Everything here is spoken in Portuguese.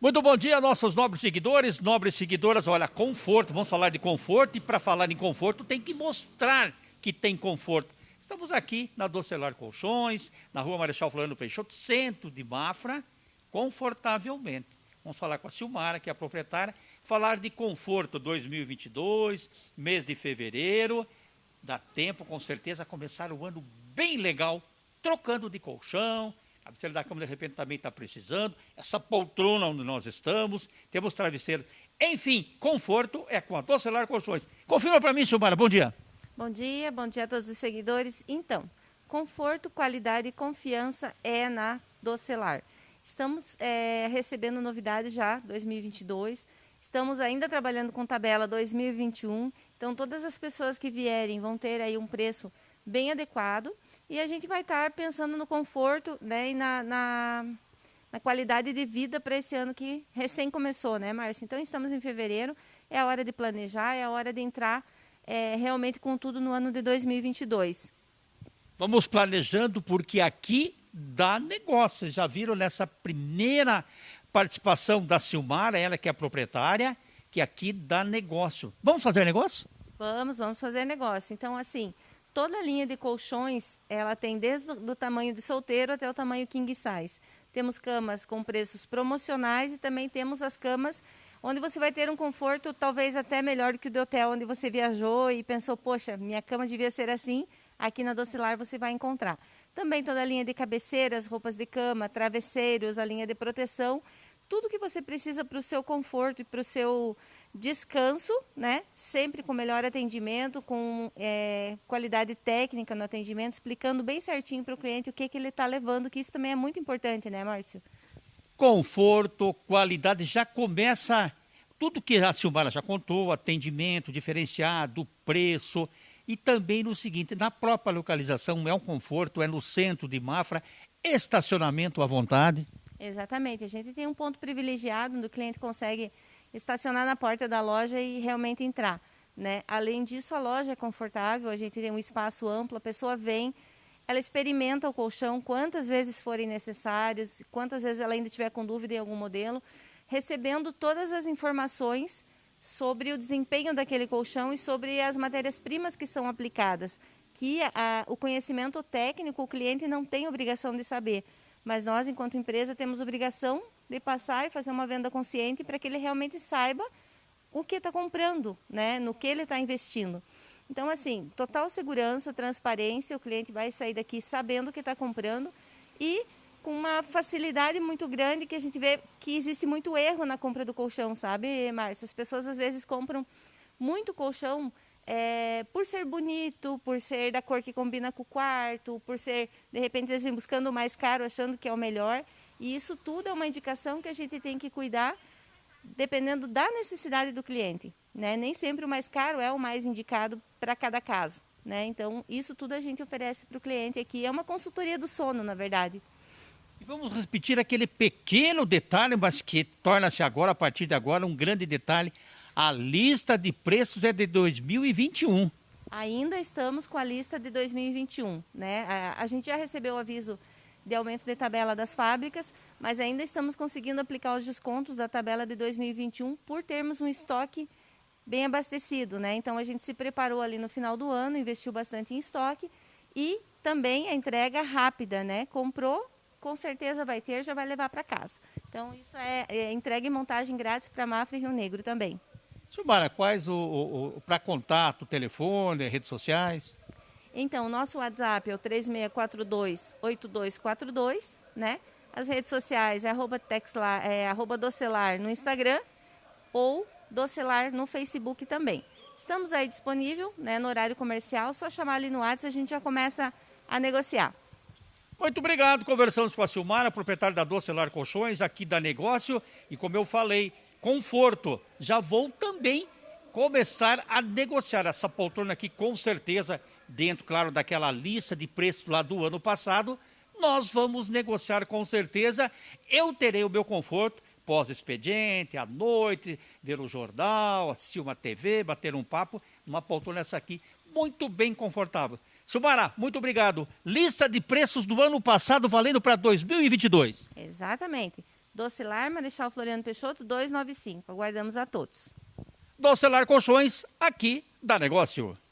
Muito bom dia, nossos nobres seguidores, nobres seguidoras. Olha, conforto, vamos falar de conforto e para falar em conforto tem que mostrar que tem conforto. Estamos aqui na Docelar Colchões, na rua Marechal Floriano Peixoto, centro de Mafra, confortavelmente. Vamos falar com a Silmara, que é a proprietária, falar de conforto 2022, mês de fevereiro. Dá tempo, com certeza, começar o ano bem legal, trocando de colchão, a cabeceira da cama, de repente, também está precisando. Essa poltrona onde nós estamos, temos travesseiro. Enfim, conforto é com a Docelar Colchões. Confirma para mim, Silmara. Bom dia. Bom dia, bom dia a todos os seguidores. Então, conforto, qualidade e confiança é na Docelar. Estamos é, recebendo novidades já, 2022. Estamos ainda trabalhando com tabela 2021. Então, todas as pessoas que vierem vão ter aí um preço bem adequado. E a gente vai estar pensando no conforto né, e na, na, na qualidade de vida para esse ano que recém começou, né, Márcio? Então, estamos em fevereiro, é a hora de planejar, é a hora de entrar é, realmente com tudo no ano de 2022. Vamos planejando, porque aqui dá negócio. Vocês já viram nessa primeira participação da Silmara, ela que é a proprietária, que aqui dá negócio. Vamos fazer negócio? Vamos, vamos fazer negócio. Então, assim, toda a linha de colchões, ela tem desde o tamanho de solteiro até o tamanho king size. Temos camas com preços promocionais e também temos as camas onde você vai ter um conforto talvez até melhor do que o do hotel onde você viajou e pensou, poxa, minha cama devia ser assim, aqui na Docilar você vai encontrar. Também toda a linha de cabeceiras, roupas de cama, travesseiros, a linha de proteção, tudo que você precisa para o seu conforto e para o seu descanso, né? Sempre com melhor atendimento, com é, qualidade técnica no atendimento, explicando bem certinho para o cliente o que, que ele está levando, que isso também é muito importante, né, Márcio? Conforto, qualidade, já começa tudo que a Silmara já contou, atendimento diferenciado, preço, e também no seguinte, na própria localização, é um conforto, é no centro de Mafra, estacionamento à vontade. Exatamente, a gente tem um ponto privilegiado onde o cliente consegue estacionar na porta da loja e realmente entrar. Né? Além disso, a loja é confortável, a gente tem um espaço amplo, a pessoa vem, ela experimenta o colchão quantas vezes forem necessários, quantas vezes ela ainda tiver com dúvida em algum modelo, recebendo todas as informações sobre o desempenho daquele colchão e sobre as matérias-primas que são aplicadas, que a, o conhecimento técnico o cliente não tem obrigação de saber, mas nós, enquanto empresa, temos obrigação de passar e fazer uma venda consciente para que ele realmente saiba o que está comprando, né? no que ele está investindo. Então, assim, total segurança, transparência, o cliente vai sair daqui sabendo o que está comprando e com uma facilidade muito grande que a gente vê que existe muito erro na compra do colchão, sabe, Márcio? As pessoas às vezes compram muito colchão é, por ser bonito, por ser da cor que combina com o quarto, por ser, de repente, eles vêm buscando o mais caro, achando que é o melhor. E isso tudo é uma indicação que a gente tem que cuidar dependendo da necessidade do cliente. Né? Nem sempre o mais caro é o mais indicado para cada caso. Né? Então, isso tudo a gente oferece para o cliente aqui. É uma consultoria do sono, na verdade. E vamos repetir aquele pequeno detalhe, mas que torna-se agora, a partir de agora, um grande detalhe. A lista de preços é de 2021. Ainda estamos com a lista de 2021. Né? A, a gente já recebeu o aviso de aumento de tabela das fábricas, mas ainda estamos conseguindo aplicar os descontos da tabela de 2021 por termos um estoque bem abastecido, né? Então a gente se preparou ali no final do ano, investiu bastante em estoque e também a entrega rápida, né? Comprou, com certeza vai ter, já vai levar para casa. Então isso é, é, entrega e montagem grátis para Mafra e Rio Negro também. Silmara, quais o, o, o para contato, telefone, redes sociais? Então, o nosso WhatsApp é o 3642-8242, né? As redes sociais é arroba, texlar, é arroba docelar no Instagram ou docelar no Facebook também. Estamos aí disponível, né, no horário comercial, só chamar ali no WhatsApp a gente já começa a negociar. Muito obrigado. Conversamos com a Silmara, proprietária da Docelar Colchões, aqui da Negócio. E como eu falei, conforto. Já vou também começar a negociar essa poltrona aqui, com certeza, dentro, claro, daquela lista de preços lá do ano passado, nós vamos negociar com certeza. Eu terei o meu conforto pós-expediente, à noite, ver o jornal, assistir uma TV, bater um papo, uma poltrona essa aqui, muito bem confortável. Sumara, muito obrigado. Lista de preços do ano passado valendo para 2022. Exatamente. Docelar Marechal Floriano Peixoto 295. Aguardamos a todos. Docelar Colchões, aqui dá negócio.